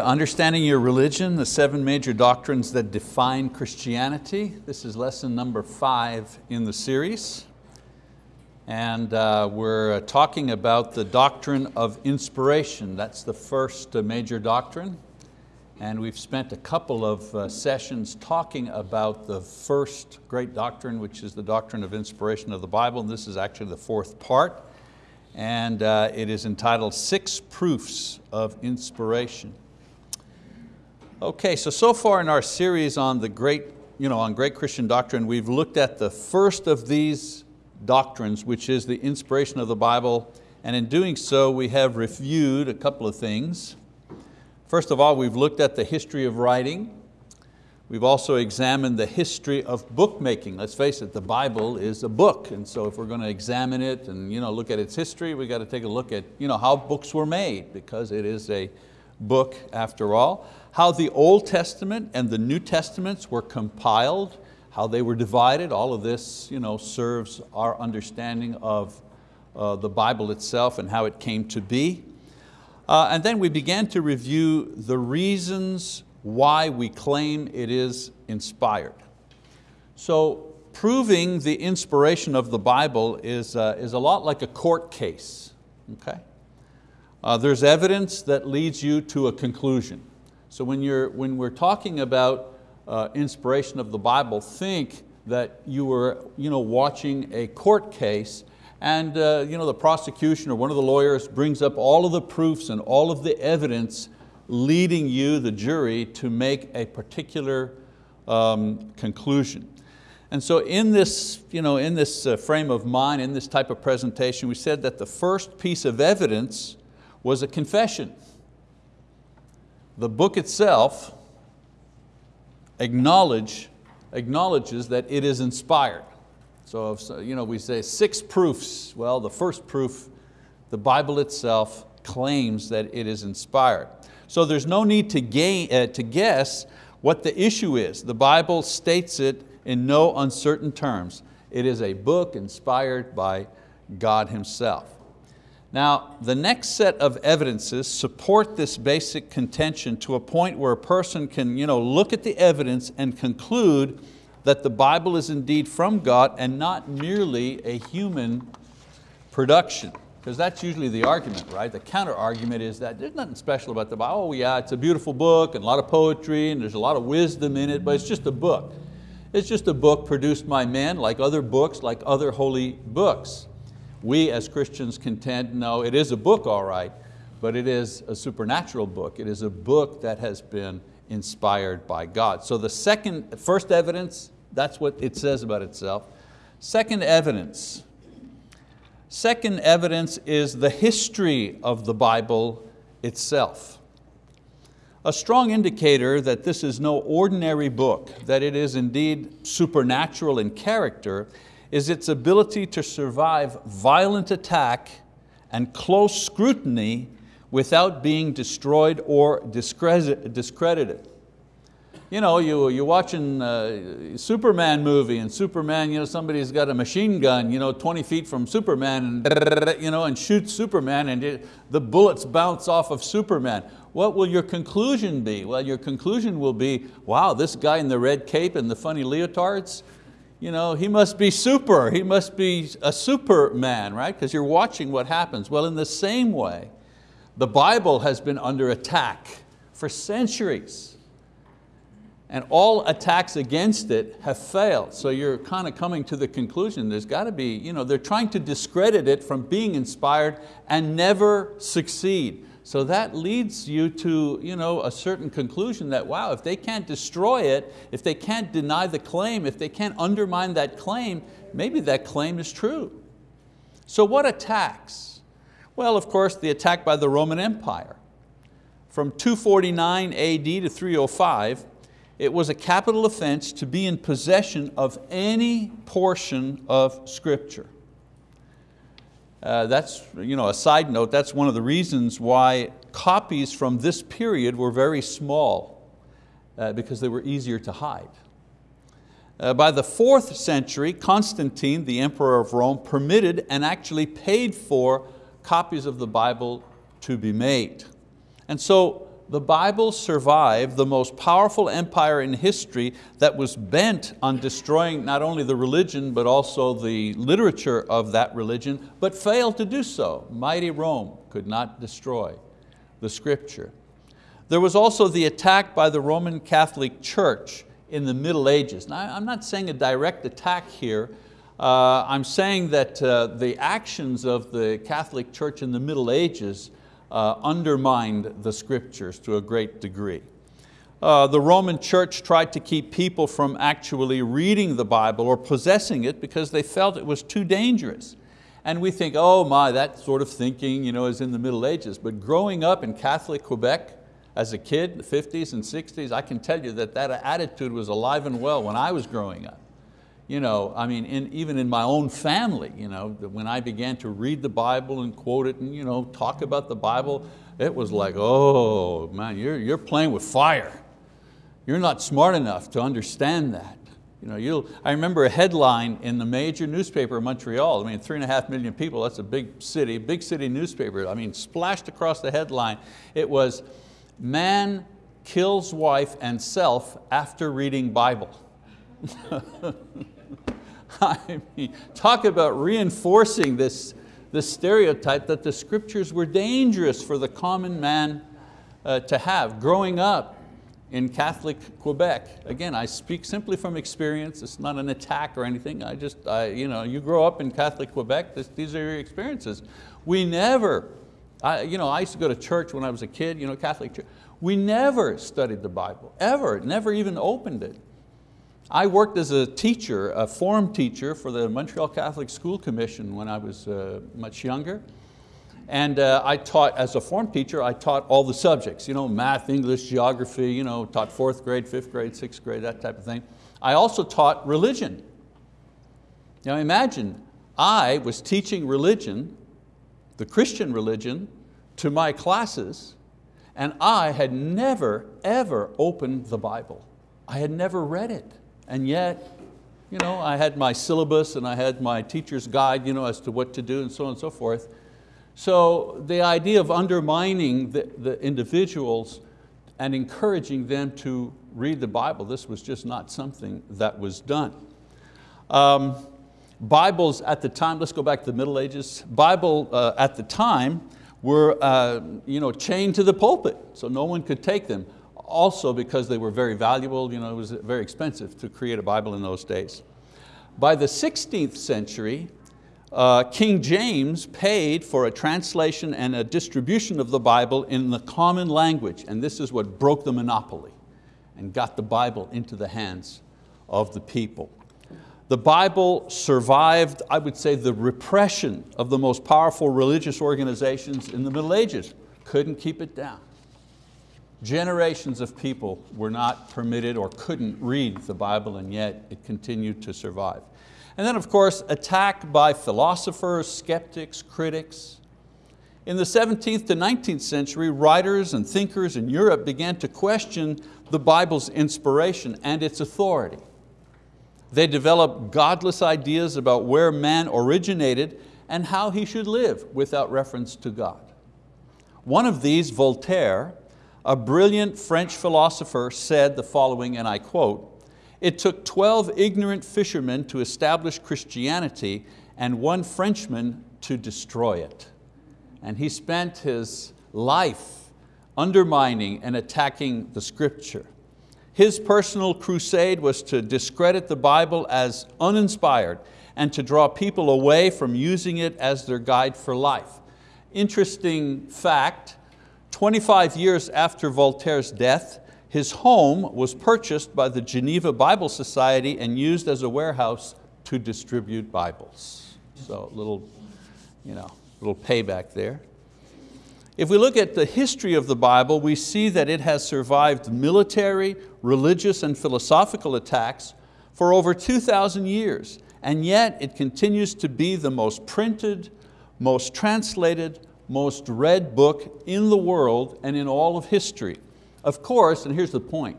Understanding Your Religion, the seven major doctrines that define Christianity. This is lesson number five in the series. And uh, we're talking about the doctrine of inspiration. That's the first uh, major doctrine. And we've spent a couple of uh, sessions talking about the first great doctrine, which is the doctrine of inspiration of the Bible. And this is actually the fourth part. And uh, it is entitled Six Proofs of Inspiration. Okay, so so far in our series on the great, you know, on great Christian doctrine, we've looked at the first of these doctrines, which is the inspiration of the Bible, and in doing so, we have reviewed a couple of things. First of all, we've looked at the history of writing. We've also examined the history of bookmaking. Let's face it, the Bible is a book, and so if we're going to examine it and you know, look at its history, we've got to take a look at you know, how books were made, because it is a book after all how the Old Testament and the New Testaments were compiled, how they were divided, all of this you know, serves our understanding of uh, the Bible itself and how it came to be. Uh, and then we began to review the reasons why we claim it is inspired. So proving the inspiration of the Bible is, uh, is a lot like a court case. Okay? Uh, there's evidence that leads you to a conclusion. So when, you're, when we're talking about uh, inspiration of the Bible, think that you were you know, watching a court case and uh, you know, the prosecution or one of the lawyers brings up all of the proofs and all of the evidence leading you, the jury, to make a particular um, conclusion. And so in this, you know, in this uh, frame of mind, in this type of presentation, we said that the first piece of evidence was a confession the book itself acknowledge, acknowledges that it is inspired. So if you know, we say six proofs, well the first proof, the Bible itself claims that it is inspired. So there's no need to, gain, uh, to guess what the issue is. The Bible states it in no uncertain terms. It is a book inspired by God Himself. Now, the next set of evidences support this basic contention to a point where a person can you know, look at the evidence and conclude that the Bible is indeed from God and not merely a human production. Because that's usually the argument, right? The counter argument is that there's nothing special about the Bible. Oh yeah, it's a beautiful book and a lot of poetry and there's a lot of wisdom in it, but it's just a book. It's just a book produced by men like other books, like other holy books we as Christians contend, no, it is a book all right, but it is a supernatural book. It is a book that has been inspired by God. So the second, first evidence, that's what it says about itself. Second evidence, second evidence is the history of the Bible itself. A strong indicator that this is no ordinary book, that it is indeed supernatural in character, is its ability to survive violent attack and close scrutiny without being destroyed or discredited. You know, you, you're watching a Superman movie and Superman, you know, somebody's got a machine gun you know, 20 feet from Superman and, you know, and shoots Superman and it, the bullets bounce off of Superman. What will your conclusion be? Well, your conclusion will be, wow, this guy in the red cape and the funny leotards, you know, he must be super, he must be a superman, right? Because you're watching what happens. Well, in the same way, the Bible has been under attack for centuries. And all attacks against it have failed. So you're kind of coming to the conclusion there's got to be, you know, they're trying to discredit it from being inspired and never succeed. So that leads you to you know, a certain conclusion that, wow, if they can't destroy it, if they can't deny the claim, if they can't undermine that claim, maybe that claim is true. So what attacks? Well, of course, the attack by the Roman Empire. From 249 AD to 305, it was a capital offense to be in possession of any portion of scripture. Uh, that's you know, a side note, that's one of the reasons why copies from this period were very small uh, because they were easier to hide. Uh, by the fourth century, Constantine, the emperor of Rome, permitted and actually paid for copies of the Bible to be made. And so the Bible survived the most powerful empire in history that was bent on destroying not only the religion but also the literature of that religion, but failed to do so. Mighty Rome could not destroy the scripture. There was also the attack by the Roman Catholic Church in the Middle Ages. Now, I'm not saying a direct attack here, uh, I'm saying that uh, the actions of the Catholic Church in the Middle Ages uh, undermined the scriptures to a great degree. Uh, the Roman church tried to keep people from actually reading the Bible or possessing it because they felt it was too dangerous. And we think, oh my, that sort of thinking you know, is in the Middle Ages. But growing up in Catholic Quebec as a kid, in the 50s and 60s, I can tell you that that attitude was alive and well when I was growing up you know, I mean, in, even in my own family, you know, when I began to read the Bible and quote it and you know, talk about the Bible, it was like, oh man, you're, you're playing with fire. You're not smart enough to understand that. You know, you'll, I remember a headline in the major newspaper in Montreal, I mean, three and a half million people, that's a big city, big city newspaper. I mean, splashed across the headline, it was, man kills wife and self after reading Bible. I mean, talk about reinforcing this, this stereotype that the scriptures were dangerous for the common man uh, to have. Growing up in Catholic Quebec, again, I speak simply from experience, it's not an attack or anything, I just, I, you, know, you grow up in Catholic Quebec, this, these are your experiences. We never, I, you know, I used to go to church when I was a kid, you know, Catholic church. We never studied the Bible, ever, never even opened it. I worked as a teacher, a form teacher for the Montreal Catholic School Commission when I was uh, much younger. And uh, I taught, as a form teacher, I taught all the subjects, you know, math, English, geography, you know, taught fourth grade, fifth grade, sixth grade, that type of thing. I also taught religion. Now imagine, I was teaching religion, the Christian religion, to my classes, and I had never, ever opened the Bible. I had never read it. And yet, you know, I had my syllabus and I had my teacher's guide you know, as to what to do and so on and so forth. So the idea of undermining the, the individuals and encouraging them to read the Bible, this was just not something that was done. Um, Bibles at the time, let's go back to the Middle Ages. Bible uh, at the time were uh, you know, chained to the pulpit, so no one could take them also because they were very valuable, you know, it was very expensive to create a Bible in those days. By the 16th century, uh, King James paid for a translation and a distribution of the Bible in the common language, and this is what broke the monopoly and got the Bible into the hands of the people. The Bible survived, I would say, the repression of the most powerful religious organizations in the Middle Ages. Couldn't keep it down. Generations of people were not permitted or couldn't read the Bible and yet it continued to survive. And then of course, attack by philosophers, skeptics, critics. In the 17th to 19th century, writers and thinkers in Europe began to question the Bible's inspiration and its authority. They developed godless ideas about where man originated and how he should live without reference to God. One of these, Voltaire, a brilliant French philosopher said the following, and I quote, it took 12 ignorant fishermen to establish Christianity and one Frenchman to destroy it. And he spent his life undermining and attacking the scripture. His personal crusade was to discredit the Bible as uninspired and to draw people away from using it as their guide for life. Interesting fact, 25 years after Voltaire's death, his home was purchased by the Geneva Bible Society and used as a warehouse to distribute Bibles. So little, you know, little payback there. If we look at the history of the Bible, we see that it has survived military, religious, and philosophical attacks for over 2,000 years, and yet it continues to be the most printed, most translated, most read book in the world and in all of history. Of course, and here's the point,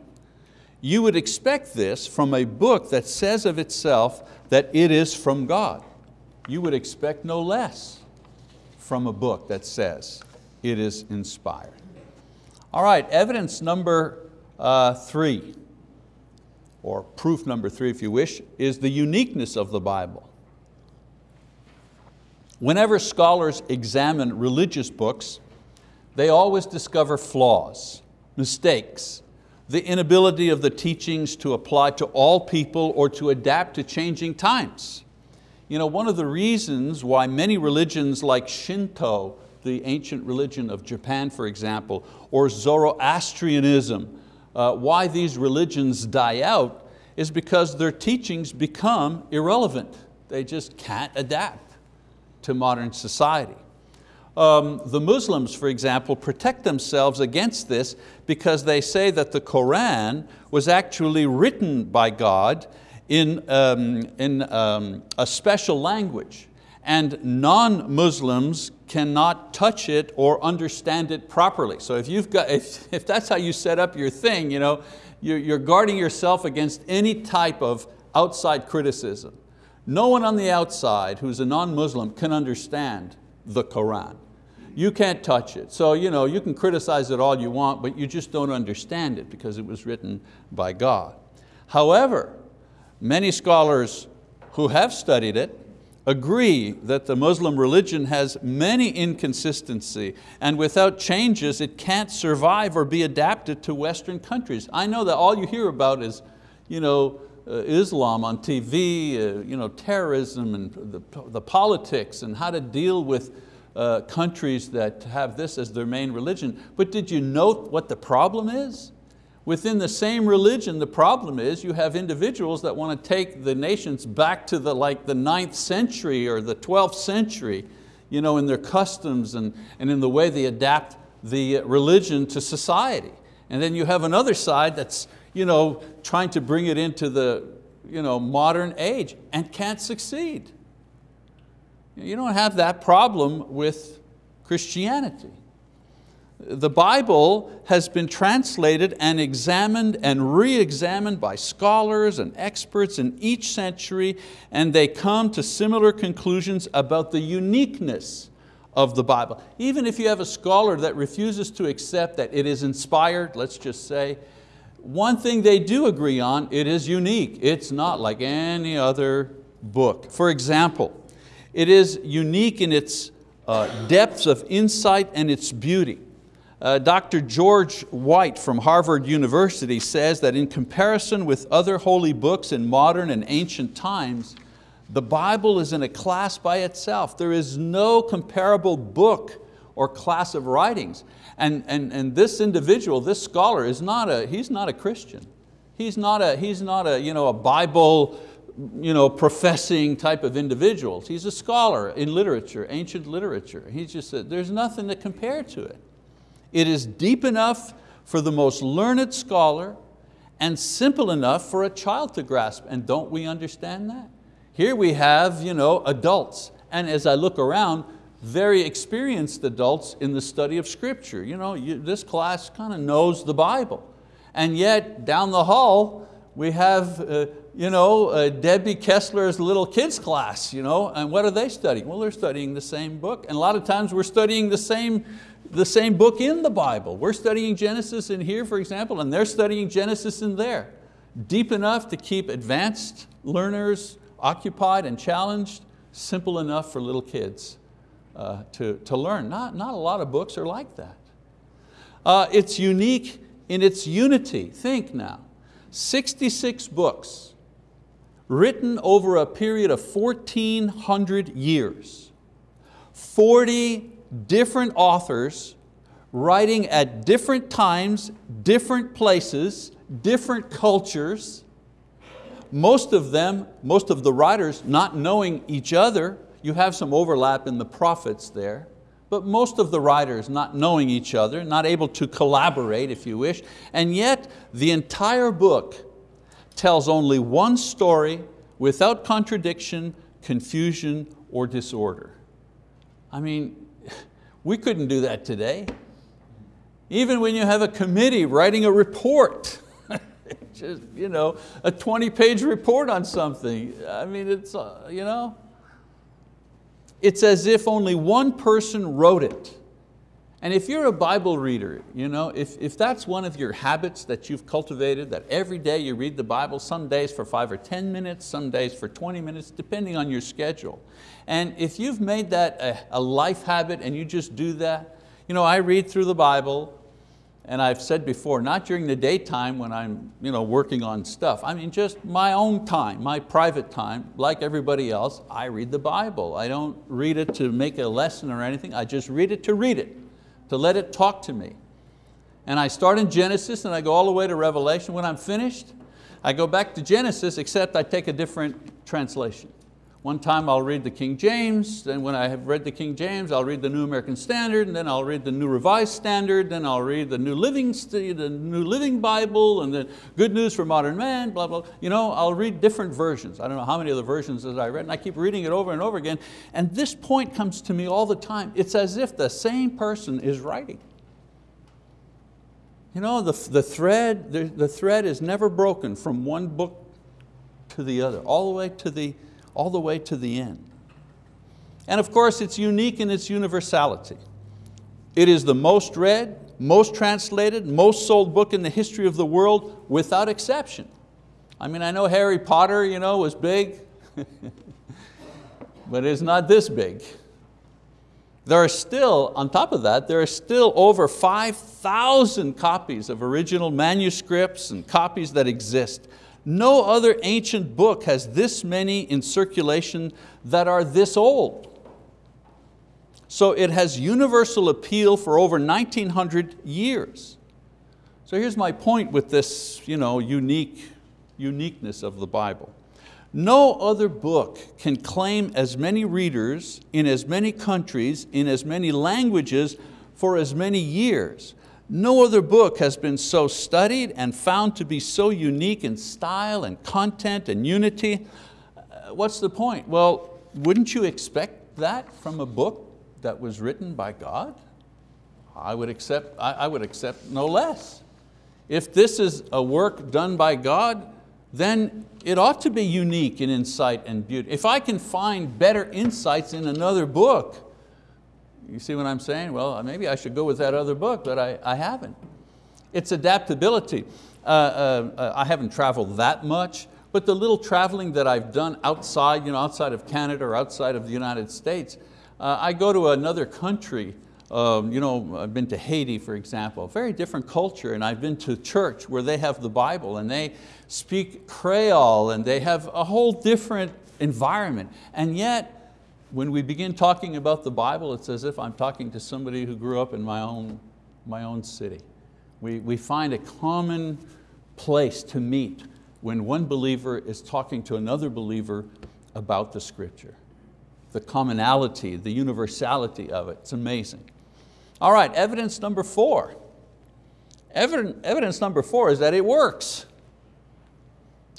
you would expect this from a book that says of itself that it is from God. You would expect no less from a book that says it is inspired. All right, evidence number uh, three, or proof number three if you wish, is the uniqueness of the Bible. Whenever scholars examine religious books, they always discover flaws, mistakes, the inability of the teachings to apply to all people or to adapt to changing times. You know, one of the reasons why many religions like Shinto, the ancient religion of Japan, for example, or Zoroastrianism, uh, why these religions die out is because their teachings become irrelevant. They just can't adapt to modern society. Um, the Muslims, for example, protect themselves against this because they say that the Quran was actually written by God in, um, in um, a special language and non-Muslims cannot touch it or understand it properly. So if, you've got, if, if that's how you set up your thing, you know, you're, you're guarding yourself against any type of outside criticism. No one on the outside who's a non-Muslim can understand the Quran. You can't touch it. So you, know, you can criticize it all you want, but you just don't understand it because it was written by God. However, many scholars who have studied it agree that the Muslim religion has many inconsistency and without changes it can't survive or be adapted to Western countries. I know that all you hear about is you know, Islam on TV, uh, you know, terrorism and the, the politics and how to deal with uh, countries that have this as their main religion. But did you note what the problem is? Within the same religion, the problem is you have individuals that want to take the nations back to the, like the ninth century or the 12th century you know, in their customs and, and in the way they adapt the religion to society. And then you have another side that's you know, trying to bring it into the you know, modern age and can't succeed. You don't have that problem with Christianity the Bible has been translated and examined and re-examined by scholars and experts in each century and they come to similar conclusions about the uniqueness of the Bible. Even if you have a scholar that refuses to accept that it is inspired, let's just say, one thing they do agree on, it is unique. It's not like any other book. For example, it is unique in its uh, depths of insight and its beauty. Uh, Dr. George White from Harvard University says that in comparison with other holy books in modern and ancient times, the Bible is in a class by itself. There is no comparable book or class of writings. And, and, and this individual, this scholar, is not a, he's not a Christian. He's not a, he's not a, you know, a Bible you know, professing type of individual. He's a scholar in literature, ancient literature. He just said, there's nothing to compare to it. It is deep enough for the most learned scholar and simple enough for a child to grasp. And don't we understand that? Here we have you know, adults, and as I look around, very experienced adults in the study of scripture. You know, you, this class kind of knows the Bible. And yet down the hall, we have uh, you know, uh, Debbie Kessler's little kids class, you know, and what are they studying? Well, they're studying the same book. And a lot of times we're studying the same the same book in the Bible. We're studying Genesis in here, for example, and they're studying Genesis in there. Deep enough to keep advanced learners occupied and challenged, simple enough for little kids uh, to, to learn. Not, not a lot of books are like that. Uh, it's unique in its unity. Think now, 66 books written over a period of 1,400 years, 40 different authors writing at different times, different places, different cultures, most of them, most of the writers not knowing each other, you have some overlap in the prophets there, but most of the writers not knowing each other, not able to collaborate if you wish, and yet the entire book tells only one story without contradiction, confusion, or disorder. I mean, we couldn't do that today. Even when you have a committee writing a report, just you know, a 20 page report on something. I mean, it's, uh, you know, it's as if only one person wrote it And if you're a Bible reader, you know, if, if that's one of your habits that you've cultivated, that every day you read the Bible, some days for five or 10 minutes, some days for 20 minutes, depending on your schedule. And if you've made that a, a life habit and you just do that, you know, I read through the Bible, and I've said before, not during the daytime when I'm you know, working on stuff. I mean just my own time, my private time, like everybody else, I read the Bible. I don't read it to make a lesson or anything, I just read it to read it, to let it talk to me. And I start in Genesis and I go all the way to Revelation. When I'm finished, I go back to Genesis except I take a different translation. One time I'll read the King James, then when I have read the King James, I'll read the New American Standard, and then I'll read the New Revised Standard, then I'll read the New Living, the New Living Bible, and the Good News for Modern Man, blah, blah. You know, I'll read different versions. I don't know how many of the versions that I read, and I keep reading it over and over again. And this point comes to me all the time. It's as if the same person is writing. You know, the, the, thread, the, the thread is never broken from one book to the other, all the way to the, all the way to the end. And of course, it's unique in its universality. It is the most read, most translated, most sold book in the history of the world without exception. I mean, I know Harry Potter you know, was big, but it's not this big. There are still, on top of that, there are still over 5,000 copies of original manuscripts and copies that exist. No other ancient book has this many in circulation that are this old. So it has universal appeal for over 1900 years. So here's my point with this you know, unique, uniqueness of the Bible. No other book can claim as many readers in as many countries, in as many languages for as many years. No other book has been so studied and found to be so unique in style and content and unity. Uh, what's the point? Well, wouldn't you expect that from a book that was written by God? I would accept, I would accept no less. If this is a work done by God, then it ought to be unique in insight and beauty. If I can find better insights in another book, you see what I'm saying? Well, maybe I should go with that other book, but I, I haven't. It's adaptability. Uh, uh, uh, I haven't traveled that much, but the little traveling that I've done outside, you know, outside of Canada or outside of the United States, uh, I go to another country, um, you know, I've been to Haiti, for example, very different culture, and I've been to church where they have the Bible and they speak Creole and they have a whole different environment. And yet, when we begin talking about the Bible, it's as if I'm talking to somebody who grew up in my own, my own city. We, we find a common place to meet when one believer is talking to another believer about the scripture. The commonality, the universality of it, it's amazing. All right, evidence number four. Evidence, evidence number four is that it works.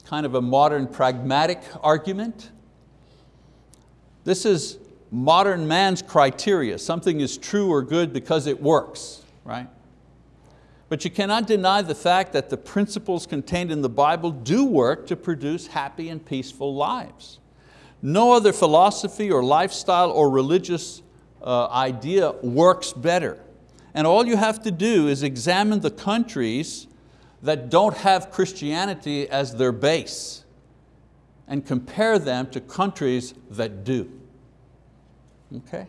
Kind of a modern pragmatic argument. This is modern man's criteria. Something is true or good because it works, right? But you cannot deny the fact that the principles contained in the Bible do work to produce happy and peaceful lives. No other philosophy or lifestyle or religious uh, idea works better. And all you have to do is examine the countries that don't have Christianity as their base and compare them to countries that do. Okay?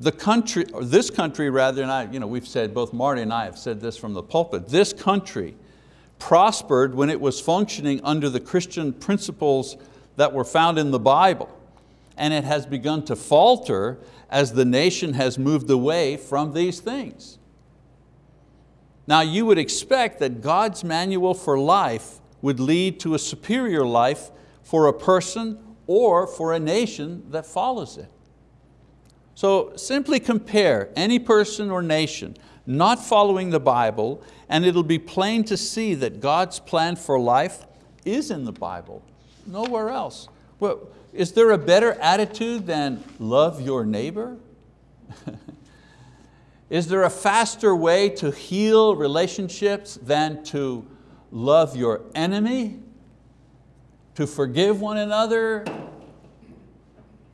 The country, or this country rather, and I, you know, we've said, both Marty and I have said this from the pulpit, this country prospered when it was functioning under the Christian principles that were found in the Bible. And it has begun to falter as the nation has moved away from these things. Now you would expect that God's manual for life would lead to a superior life for a person or for a nation that follows it. So simply compare any person or nation not following the Bible and it'll be plain to see that God's plan for life is in the Bible, nowhere else. Well, is there a better attitude than love your neighbor? is there a faster way to heal relationships than to love your enemy? To forgive one another?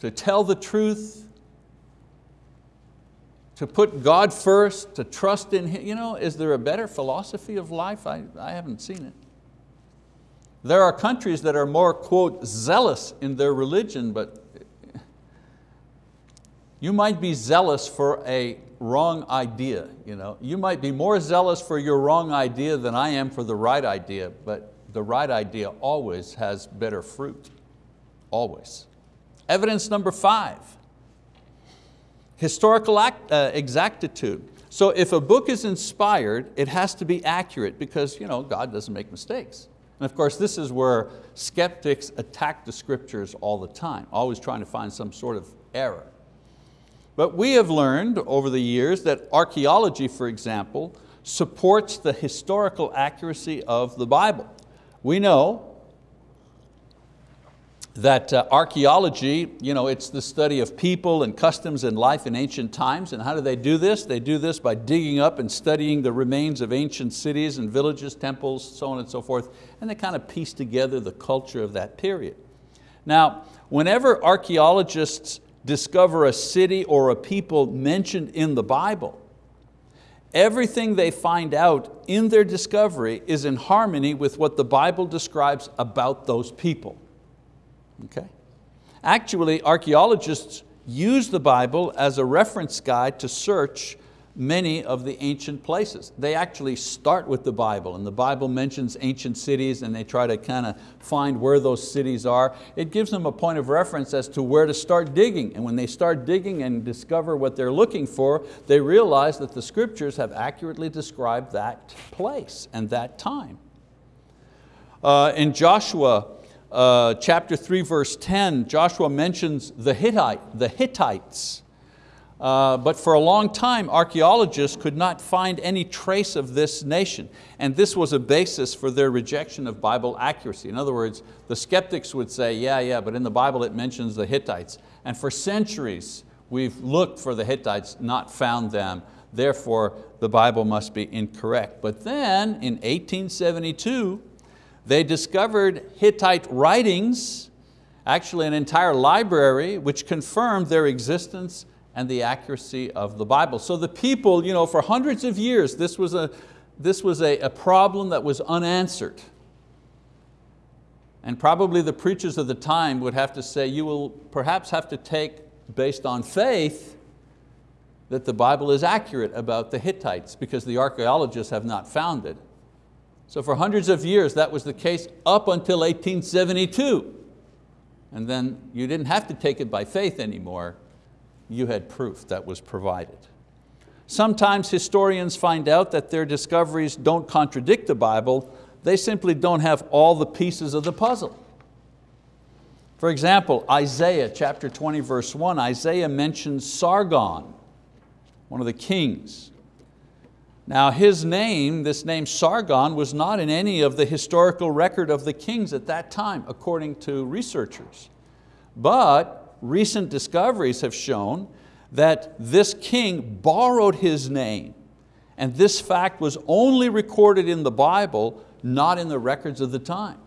To tell the truth? to put God first, to trust in Him. You know, is there a better philosophy of life? I, I haven't seen it. There are countries that are more, quote, zealous in their religion, but you might be zealous for a wrong idea. You, know? you might be more zealous for your wrong idea than I am for the right idea, but the right idea always has better fruit, always. Evidence number five, historical act, uh, exactitude. So if a book is inspired, it has to be accurate because you know, God doesn't make mistakes. And of course, this is where skeptics attack the scriptures all the time, always trying to find some sort of error. But we have learned over the years that archaeology, for example, supports the historical accuracy of the Bible. We know that uh, archeology, you know, it's the study of people and customs and life in ancient times. And how do they do this? They do this by digging up and studying the remains of ancient cities and villages, temples, so on and so forth. And they kind of piece together the culture of that period. Now, whenever archeologists discover a city or a people mentioned in the Bible, everything they find out in their discovery is in harmony with what the Bible describes about those people. Okay? Actually, archeologists use the Bible as a reference guide to search many of the ancient places. They actually start with the Bible and the Bible mentions ancient cities and they try to kind of find where those cities are. It gives them a point of reference as to where to start digging. And when they start digging and discover what they're looking for, they realize that the scriptures have accurately described that place and that time. Uh, in Joshua uh, chapter 3 verse 10, Joshua mentions the, Hittite, the Hittites. Uh, but for a long time, archeologists could not find any trace of this nation. And this was a basis for their rejection of Bible accuracy. In other words, the skeptics would say, yeah, yeah, but in the Bible it mentions the Hittites. And for centuries, we've looked for the Hittites, not found them. Therefore, the Bible must be incorrect. But then, in 1872, they discovered Hittite writings, actually an entire library, which confirmed their existence and the accuracy of the Bible. So the people, you know, for hundreds of years, this was a, this was a, a problem that was unanswered. And probably the preachers of the time would have to say, you will perhaps have to take, based on faith, that the Bible is accurate about the Hittites because the archeologists have not found it. So for hundreds of years that was the case up until 1872. And then you didn't have to take it by faith anymore. You had proof that was provided. Sometimes historians find out that their discoveries don't contradict the Bible, they simply don't have all the pieces of the puzzle. For example, Isaiah chapter 20 verse 1, Isaiah mentions Sargon, one of the kings. Now his name, this name Sargon, was not in any of the historical record of the kings at that time, according to researchers. But recent discoveries have shown that this king borrowed his name, and this fact was only recorded in the Bible, not in the records of the time.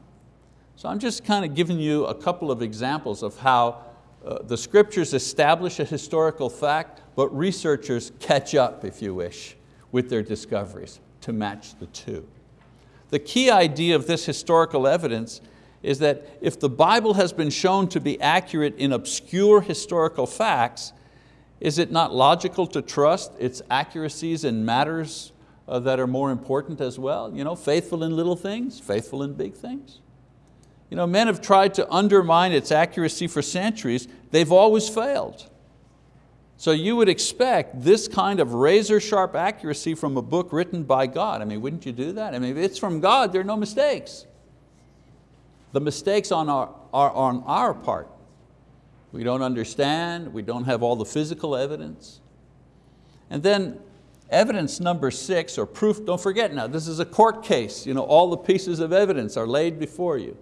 So I'm just kind of giving you a couple of examples of how uh, the scriptures establish a historical fact, but researchers catch up, if you wish with their discoveries to match the two. The key idea of this historical evidence is that if the Bible has been shown to be accurate in obscure historical facts, is it not logical to trust its accuracies in matters uh, that are more important as well? You know, faithful in little things, faithful in big things. You know, men have tried to undermine its accuracy for centuries, they've always failed. So you would expect this kind of razor sharp accuracy from a book written by God. I mean, wouldn't you do that? I mean, if it's from God, there are no mistakes. The mistakes on our, are on our part. We don't understand, we don't have all the physical evidence. And then evidence number six, or proof, don't forget now, this is a court case. You know, all the pieces of evidence are laid before you.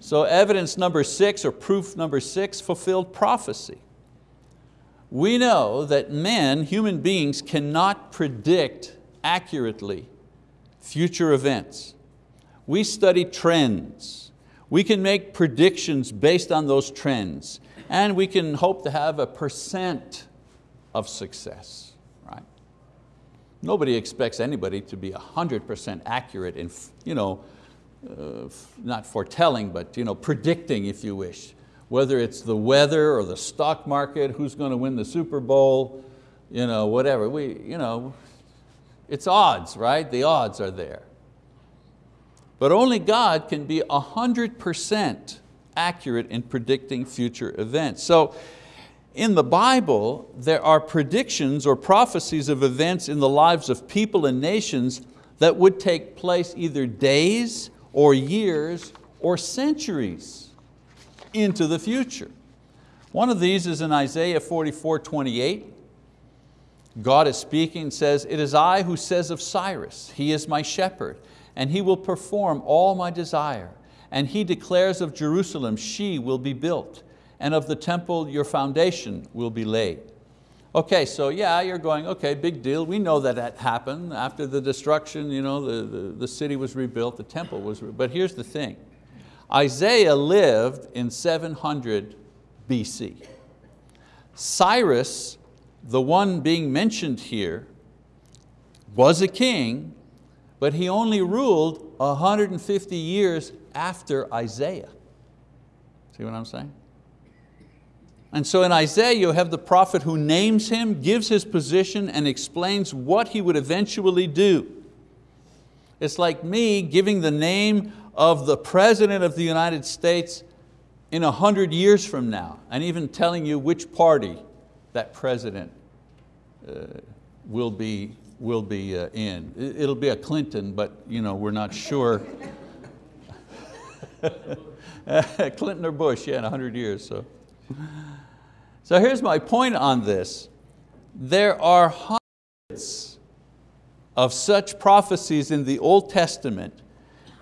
So evidence number six, or proof number six, fulfilled prophecy we know that men, human beings, cannot predict accurately future events. We study trends. We can make predictions based on those trends and we can hope to have a percent of success, right? Nobody expects anybody to be 100% accurate in, you know, uh, not foretelling, but you know, predicting if you wish. Whether it's the weather or the stock market, who's going to win the Super Bowl, you know, whatever. We, you know, it's odds, right? The odds are there. But only God can be 100% accurate in predicting future events. So in the Bible, there are predictions or prophecies of events in the lives of people and nations that would take place either days or years or centuries into the future. One of these is in Isaiah 44, 28. God is speaking, says, it is I who says of Cyrus, he is my shepherd, and he will perform all my desire. And he declares of Jerusalem, she will be built, and of the temple your foundation will be laid. Okay, so yeah, you're going, okay, big deal. We know that that happened. After the destruction, you know, the, the, the city was rebuilt, the temple was. But here's the thing. Isaiah lived in 700 BC. Cyrus the one being mentioned here was a king, but he only ruled 150 years after Isaiah. See what I'm saying? And so in Isaiah you have the prophet who names him, gives his position and explains what he would eventually do. It's like me giving the name of the President of the United States in a hundred years from now and even telling you which party that president uh, will be, will be uh, in. It'll be a Clinton, but you know, we're not sure. Clinton or Bush, yeah, in 100 years. So. so here's my point on this. There are hundreds of such prophecies in the Old Testament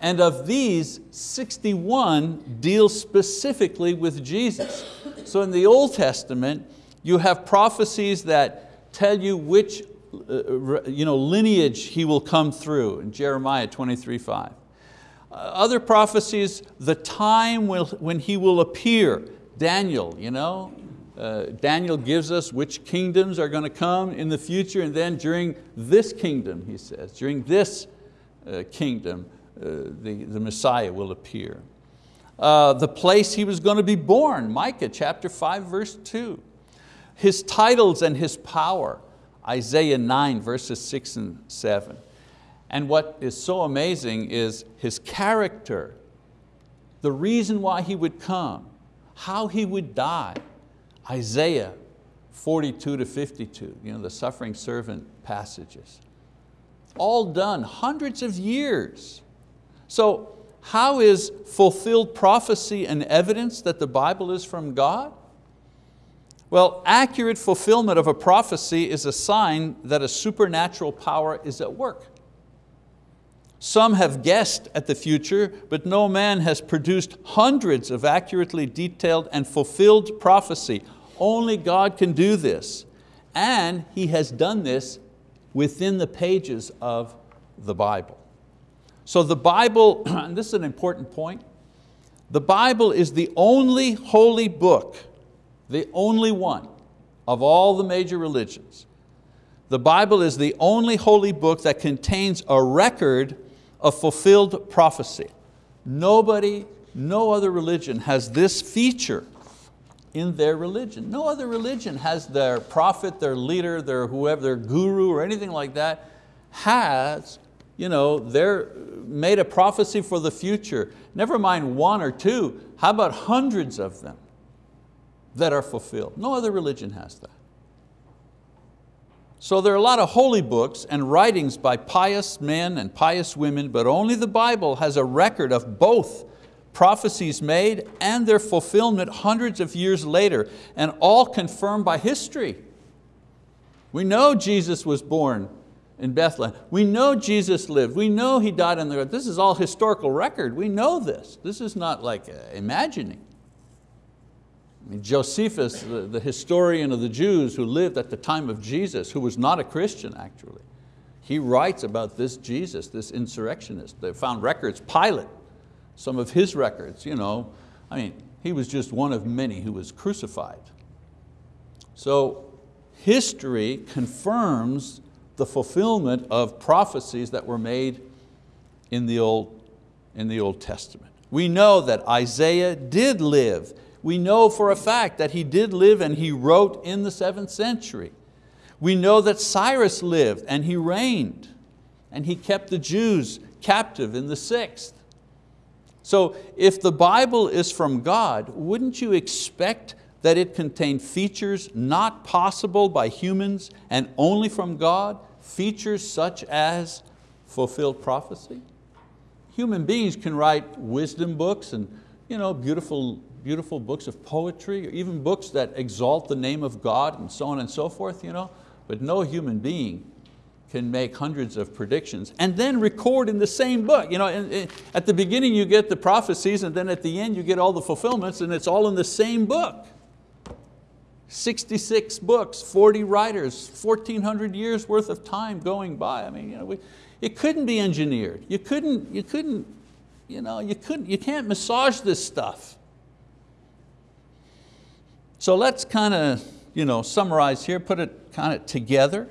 and of these, 61 deal specifically with Jesus. So in the Old Testament, you have prophecies that tell you which you know, lineage he will come through in Jeremiah 23, 5. Uh, other prophecies, the time will, when he will appear, Daniel, you know, uh, Daniel gives us which kingdoms are going to come in the future and then during this kingdom, he says, during this uh, kingdom, uh, the, the Messiah will appear. Uh, the place he was going to be born, Micah chapter 5 verse 2 his titles and His power, Isaiah 9 verses six and seven. And what is so amazing is His character, the reason why He would come, how He would die, Isaiah 42 to 52, you know, the suffering servant passages. All done, hundreds of years. So how is fulfilled prophecy an evidence that the Bible is from God? Well, accurate fulfillment of a prophecy is a sign that a supernatural power is at work. Some have guessed at the future, but no man has produced hundreds of accurately detailed and fulfilled prophecy. Only God can do this. And He has done this within the pages of the Bible. So the Bible, and this is an important point, the Bible is the only holy book the only one of all the major religions. The Bible is the only holy book that contains a record of fulfilled prophecy. Nobody, no other religion has this feature in their religion. No other religion has their prophet, their leader, their whoever, their guru or anything like that has you know, they're made a prophecy for the future. Never mind one or two, how about hundreds of them? That are fulfilled. No other religion has that. So there are a lot of holy books and writings by pious men and pious women, but only the Bible has a record of both prophecies made and their fulfillment hundreds of years later, and all confirmed by history. We know Jesus was born in Bethlehem. We know Jesus lived. We know He died on the earth. This is all historical record. We know this. This is not like uh, imagining. Josephus, the, the historian of the Jews who lived at the time of Jesus, who was not a Christian actually, he writes about this Jesus, this insurrectionist. They found records, Pilate, some of his records, you know, I mean, he was just one of many who was crucified. So history confirms the fulfillment of prophecies that were made in the Old, in the Old Testament. We know that Isaiah did live. We know for a fact that he did live and he wrote in the seventh century. We know that Cyrus lived and he reigned and he kept the Jews captive in the sixth. So if the Bible is from God, wouldn't you expect that it contained features not possible by humans and only from God, features such as fulfilled prophecy? Human beings can write wisdom books and you know, beautiful, beautiful books of poetry, or even books that exalt the name of God and so on and so forth, you know? but no human being can make hundreds of predictions and then record in the same book. You know, at the beginning you get the prophecies and then at the end you get all the fulfillments and it's all in the same book. 66 books, 40 writers, 1,400 years worth of time going by. I mean, you know, we, it couldn't be engineered. You couldn't, you couldn't, you know, you couldn't, you can't massage this stuff. So let's kind of you know, summarize here, put it kind of together.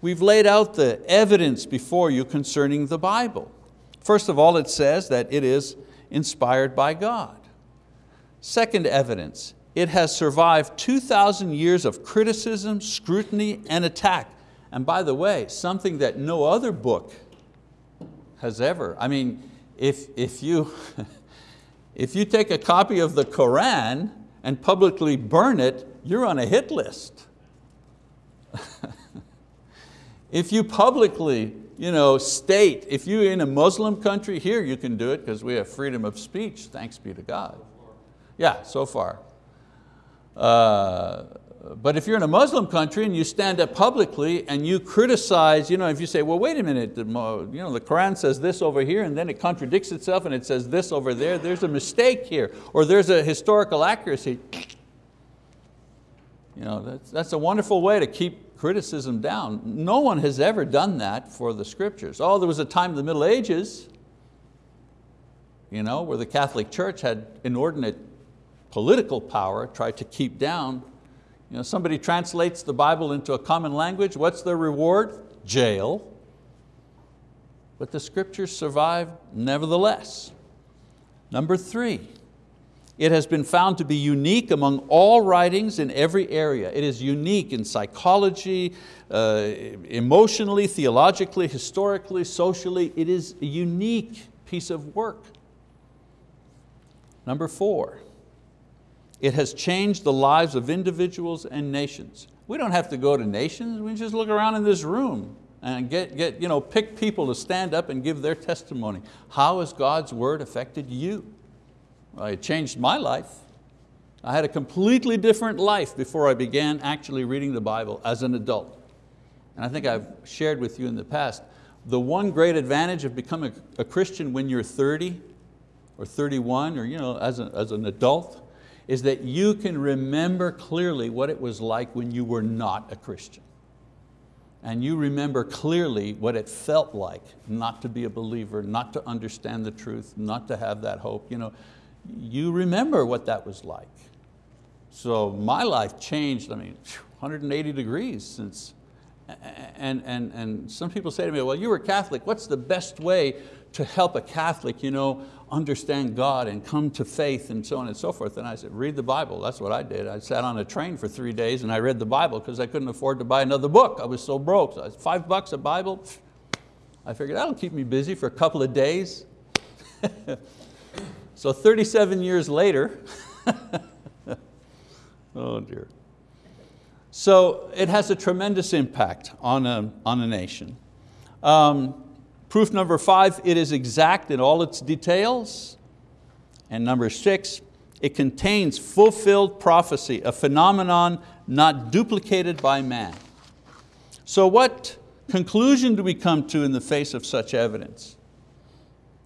We've laid out the evidence before you concerning the Bible. First of all, it says that it is inspired by God. Second evidence, it has survived 2,000 years of criticism, scrutiny, and attack. And by the way, something that no other book has ever. I mean, if, if, you, if you take a copy of the Koran and publicly burn it, you're on a hit list. if you publicly you know, state, if you're in a Muslim country, here you can do it because we have freedom of speech, thanks be to God. Yeah, so far. Uh, but if you're in a Muslim country and you stand up publicly and you criticize, you know, if you say, well, wait a minute, the, you know, the Quran says this over here and then it contradicts itself and it says this over there, there's a mistake here, or there's a historical accuracy. You know, that's, that's a wonderful way to keep criticism down. No one has ever done that for the scriptures. Oh, there was a time in the Middle Ages you know, where the Catholic Church had inordinate political power, tried to keep down you know, somebody translates the Bible into a common language, what's their reward? Jail. But the scriptures survive nevertheless. Number three, it has been found to be unique among all writings in every area. It is unique in psychology, uh, emotionally, theologically, historically, socially. It is a unique piece of work. Number four, it has changed the lives of individuals and nations. We don't have to go to nations, we just look around in this room and get, get, you know, pick people to stand up and give their testimony. How has God's word affected you? Well, it changed my life. I had a completely different life before I began actually reading the Bible as an adult. And I think I've shared with you in the past, the one great advantage of becoming a Christian when you're 30 or 31 or you know, as, a, as an adult is that you can remember clearly what it was like when you were not a Christian. And you remember clearly what it felt like not to be a believer, not to understand the truth, not to have that hope. You, know, you remember what that was like. So my life changed, I mean, 180 degrees since, and, and, and some people say to me, well, you were Catholic, what's the best way to help a Catholic you know, understand God and come to faith and so on and so forth. And I said, read the Bible. That's what I did. I sat on a train for three days and I read the Bible because I couldn't afford to buy another book. I was so broke. So five bucks a Bible. I figured that'll keep me busy for a couple of days. so 37 years later, oh dear. So it has a tremendous impact on a, on a nation. Um, Proof number five, it is exact in all its details. And number six, it contains fulfilled prophecy, a phenomenon not duplicated by man. So what conclusion do we come to in the face of such evidence?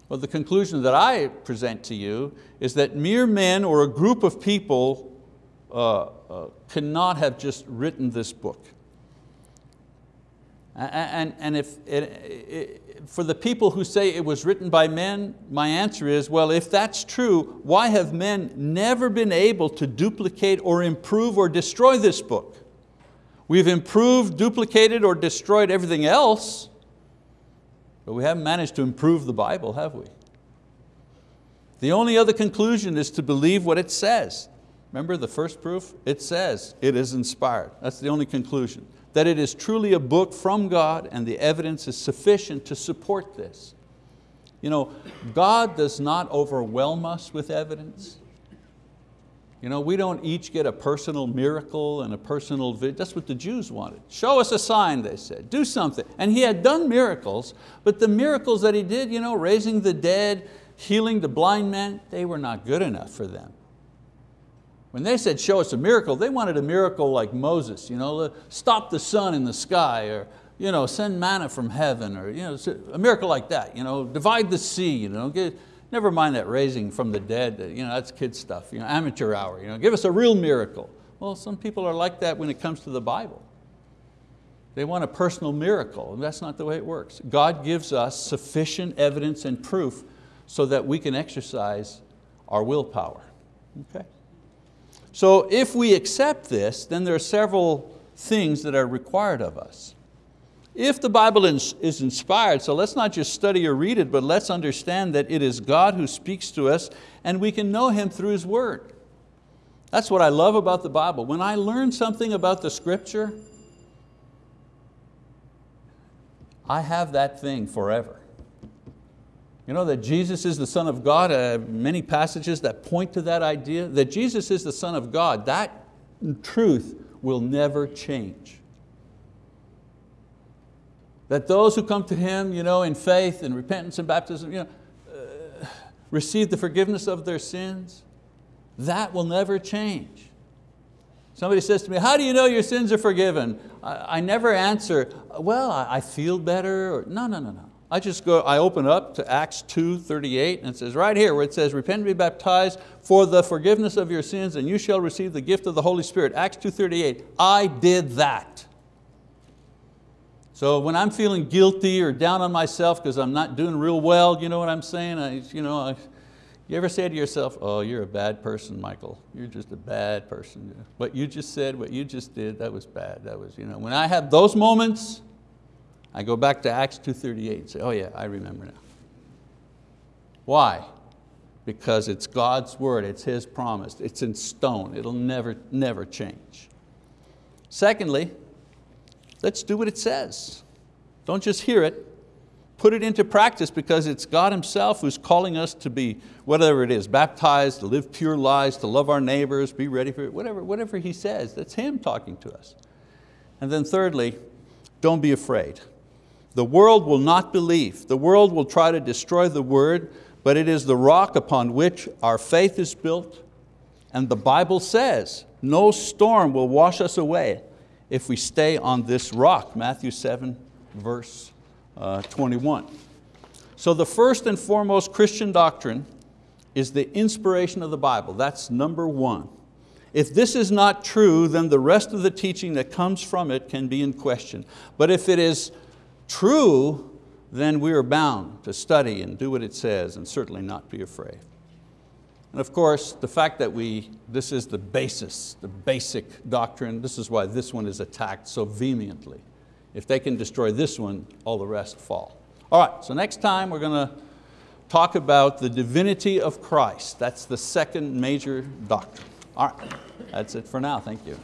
Well, the conclusion that I present to you is that mere men or a group of people uh, uh, cannot have just written this book. And, and if it, for the people who say it was written by men, my answer is, well, if that's true, why have men never been able to duplicate or improve or destroy this book? We've improved, duplicated, or destroyed everything else, but we haven't managed to improve the Bible, have we? The only other conclusion is to believe what it says. Remember the first proof? It says it is inspired. That's the only conclusion. That it is truly a book from God and the evidence is sufficient to support this. You know, God does not overwhelm us with evidence. You know, we don't each get a personal miracle and a personal, vision. that's what the Jews wanted. Show us a sign, they said, do something. And he had done miracles, but the miracles that he did, you know, raising the dead, healing the blind man, they were not good enough for them. When they said, show us a miracle, they wanted a miracle like Moses, you know, stop the sun in the sky, or you know, send manna from heaven, or you know, a miracle like that, you know, divide the sea, you know, get, never mind that raising from the dead, uh, you know, that's kid stuff, you know, amateur hour, you know, give us a real miracle. Well, some people are like that when it comes to the Bible. They want a personal miracle, and that's not the way it works. God gives us sufficient evidence and proof so that we can exercise our willpower. Okay? So if we accept this, then there are several things that are required of us. If the Bible is inspired, so let's not just study or read it, but let's understand that it is God who speaks to us and we can know Him through His word. That's what I love about the Bible. When I learn something about the scripture, I have that thing forever. You know that Jesus is the Son of God, uh, many passages that point to that idea, that Jesus is the Son of God, that truth will never change. That those who come to Him you know, in faith and repentance and baptism, you know, uh, receive the forgiveness of their sins, that will never change. Somebody says to me, how do you know your sins are forgiven? I, I never answer, well, I, I feel better, or no, no, no, no. I just go, I open up to Acts 2, 38, and it says right here where it says, repent and be baptized for the forgiveness of your sins and you shall receive the gift of the Holy Spirit. Acts 2, 38, I did that. So when I'm feeling guilty or down on myself because I'm not doing real well, you know what I'm saying? I, you, know, I, you ever say to yourself, oh, you're a bad person, Michael. You're just a bad person. What you just said, what you just did, that was bad. That was, you know. When I have those moments, I go back to Acts 2.38 and say, oh yeah, I remember now. Why? Because it's God's word, it's His promise, it's in stone, it'll never, never change. Secondly, let's do what it says. Don't just hear it, put it into practice because it's God Himself who's calling us to be, whatever it is, baptized, to live pure lives, to love our neighbors, be ready for it, whatever, whatever He says, that's Him talking to us. And then thirdly, don't be afraid. The world will not believe. The world will try to destroy the word, but it is the rock upon which our faith is built. And the Bible says, no storm will wash us away if we stay on this rock, Matthew 7, verse uh, 21. So the first and foremost Christian doctrine is the inspiration of the Bible. That's number one. If this is not true, then the rest of the teaching that comes from it can be in question. But if it is true, then we are bound to study and do what it says and certainly not be afraid. And of course, the fact that we, this is the basis, the basic doctrine, this is why this one is attacked so vehemently. If they can destroy this one, all the rest fall. All right, so next time we're going to talk about the divinity of Christ. That's the second major doctrine. All right, that's it for now, thank you.